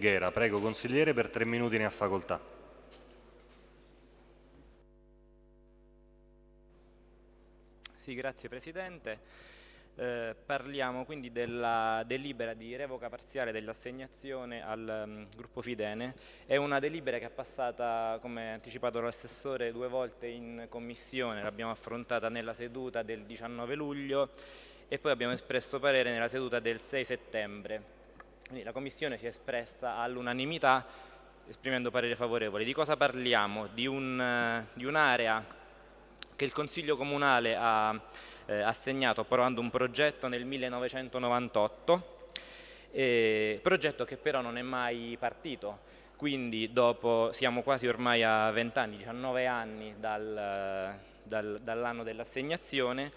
Ghera. Prego consigliere, per tre minuti ne ha facoltà. Sì, grazie Presidente. Eh, parliamo quindi della delibera di revoca parziale dell'assegnazione al um, gruppo Fidene. È una delibera che è passata, come anticipato l'assessore, due volte in commissione, l'abbiamo affrontata nella seduta del 19 luglio e poi abbiamo espresso parere nella seduta del 6 settembre. Quindi la commissione si è espressa all'unanimità esprimendo parere favorevole. Di cosa parliamo? Di un'area un, che il Consiglio Comunale ha eh, assegnato approvando un progetto nel 1998, eh, progetto che però non è mai partito, quindi dopo siamo quasi ormai a 20 anni, 19 anni dal, dal, dall'anno dell'assegnazione,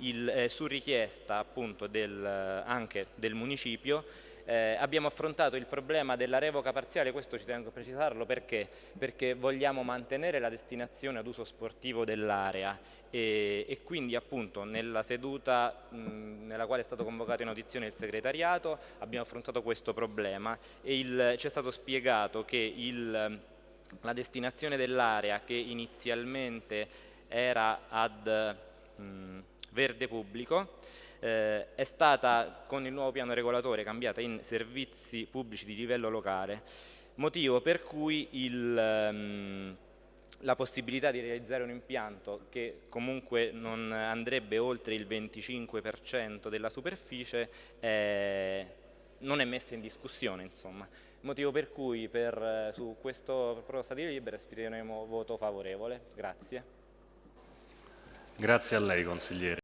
eh, su richiesta appunto del, anche del municipio eh, abbiamo affrontato il problema della revoca parziale, questo ci tengo a precisarlo perché? Perché vogliamo mantenere la destinazione ad uso sportivo dell'area e, e, quindi appunto nella seduta mh, nella quale è stato convocato in audizione il segretariato abbiamo affrontato questo problema e ci è stato spiegato che il, la destinazione dell'area che inizialmente era ad mh, verde pubblico eh, è stata con il nuovo piano regolatore cambiata in servizi pubblici di livello locale, motivo per cui il, ehm, la possibilità di realizzare un impianto che comunque non andrebbe oltre il 25% della superficie eh, non è messa in discussione. Insomma. Motivo per cui per, eh, su questo proposta di libera esprimeremo voto favorevole. Grazie. Grazie a lei consigliere.